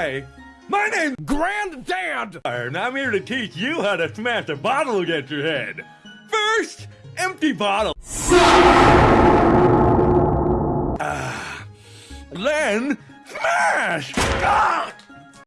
Hi, my name's Granddad, and I'm here to teach you how to smash a bottle against your head. First, empty bottle. Uh, then, smash! Ah!